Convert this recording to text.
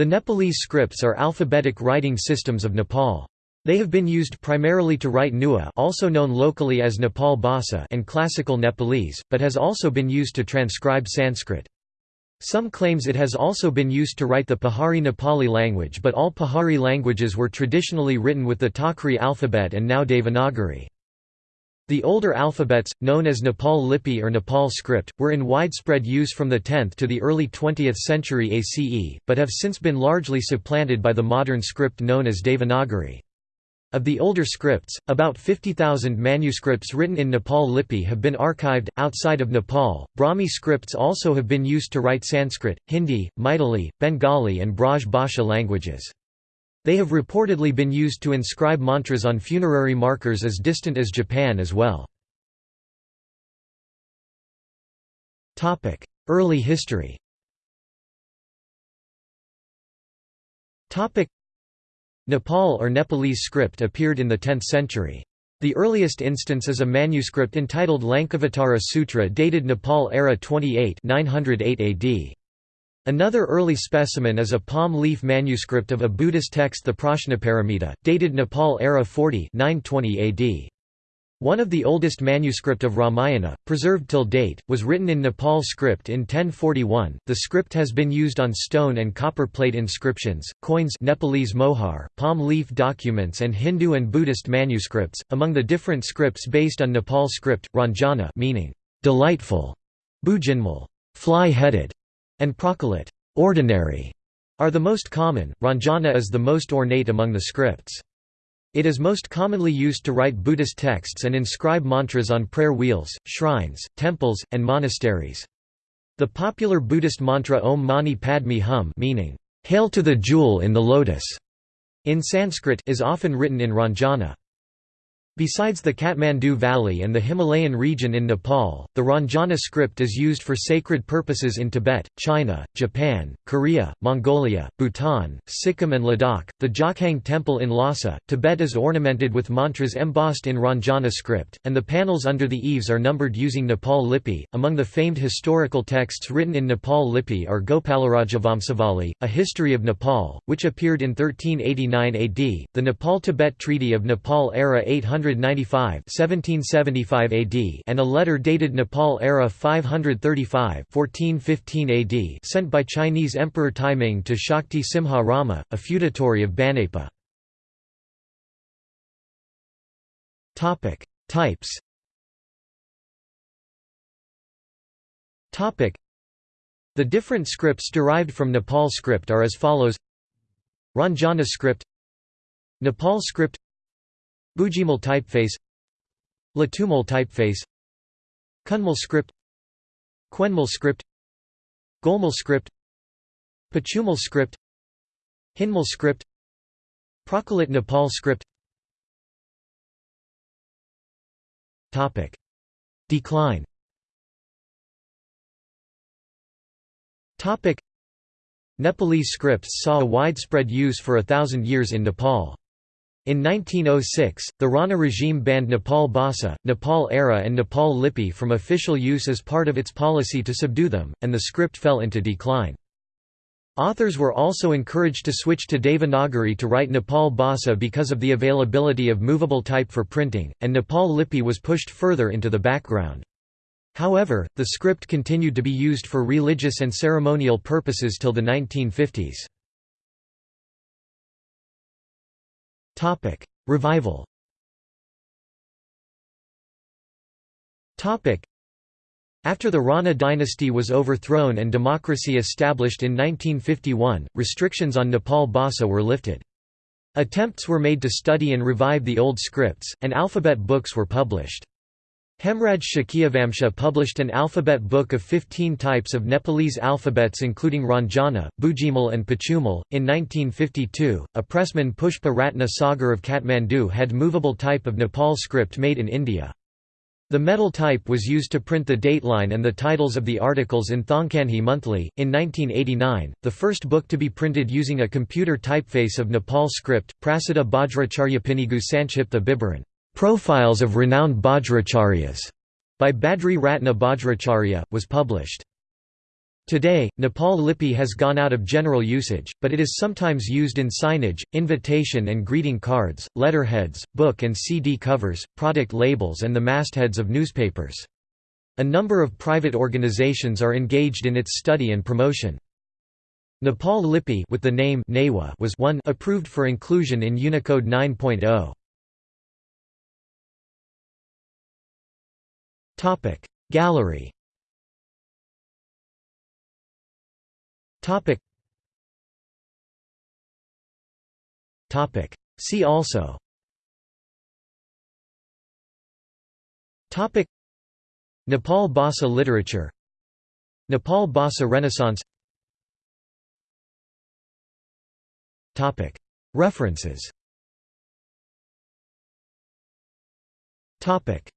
The Nepalese scripts are alphabetic writing systems of Nepal. They have been used primarily to write Newar also known locally as Nepal Bhasa and Classical Nepalese, but has also been used to transcribe Sanskrit. Some claims it has also been used to write the Pahari Nepali language but all Pahari languages were traditionally written with the Takri alphabet and now Devanagari. The older alphabets, known as Nepal Lipi or Nepal script, were in widespread use from the 10th to the early 20th century ACE, but have since been largely supplanted by the modern script known as Devanagari. Of the older scripts, about 50,000 manuscripts written in Nepal Lipi have been archived. Outside of Nepal, Brahmi scripts also have been used to write Sanskrit, Hindi, Maithili, Bengali, and Braj Bhasha languages. They have reportedly been used to inscribe mantras on funerary markers as distant as Japan as well. Early history Nepal or Nepalese script appeared in the 10th century. The earliest instance is a manuscript entitled Lankavatara Sutra dated Nepal era 28 908 AD. Another early specimen is a palm leaf manuscript of a Buddhist text the Prajnaparamita, dated Nepal era 40 920 AD. One of the oldest manuscript of Ramayana, preserved till date, was written in Nepal script in 1041. The script has been used on stone and copper plate inscriptions, coins Nepalese mohar, palm leaf documents and Hindu and Buddhist manuscripts. Among the different scripts based on Nepal script, Ranjana meaning delightful, Bujinmal fly-headed, and Prachalit ordinary are the most common. Ranjana is the most ornate among the scripts. It is most commonly used to write Buddhist texts and inscribe mantras on prayer wheels, shrines, temples, and monasteries. The popular Buddhist mantra Om Mani Padme Hum meaning, "'Hail to the jewel in the lotus' in Sanskrit is often written in Ranjana. Besides the Kathmandu Valley and the Himalayan region in Nepal, the Ranjana script is used for sacred purposes in Tibet, China, Japan, Korea, Mongolia, Bhutan, Sikkim, and Ladakh. The Jokhang Temple in Lhasa, Tibet is ornamented with mantras embossed in Ranjana script, and the panels under the eaves are numbered using Nepal Lipi. Among the famed historical texts written in Nepal Lipi are Gopalaraja a history of Nepal, which appeared in 1389 AD, the Nepal Tibet Treaty of Nepal era 800 1775 AD and a letter dated Nepal era 535 1415 AD sent by Chinese Emperor Taiming to Shakti Simha Rama, a feudatory of Banepa. Types. The different scripts derived from Nepal script are as follows. Ranjana script. Nepal script Bujimal typeface Latumal typeface Kunmal script Quenmal script Golmal script Pachumal script Hinmal script Prachalit Nepal script Topic. Decline Topic. Nepalese scripts saw a widespread use for a thousand years in Nepal. In 1906, the Rana regime banned Nepal Bhasa, Nepal Era and Nepal Lipi from official use as part of its policy to subdue them, and the script fell into decline. Authors were also encouraged to switch to Devanagari to write Nepal Bhasa because of the availability of movable type for printing, and Nepal Lipi was pushed further into the background. However, the script continued to be used for religious and ceremonial purposes till the 1950s. Revival. After the Rana dynasty was overthrown and democracy established in 1951, restrictions on Nepal Bhasa were lifted. Attempts were made to study and revive the old scripts, and alphabet books were published. Hemraj Shakyavamsha published an alphabet book of 15 types of Nepalese alphabets including Ranjana, Bujimal and Pachumal. In 1952, a pressman Pushpa Ratna Sagar of Kathmandu had movable type of Nepal script made in India. The metal type was used to print the dateline and the titles of the articles in Thongkanhi Monthly. In 1989, the first book to be printed using a computer typeface of Nepal script, Prasiddha Bajracharyapinigu Sanchipta Bibaran. Profiles of Renowned Bajracharyas by Badri Ratna Bajracharya, was published. Today, Nepal Lipi has gone out of general usage, but it is sometimes used in signage, invitation and greeting cards, letterheads, book and CD covers, product labels and the mastheads of newspapers. A number of private organizations are engaged in its study and promotion. Nepal Lipi with the name was 1 approved for inclusion in Unicode 9.0. Gallery See also Topic. Nepal Bhasa literature Nepal Bhasa Renaissance Topic. References Topic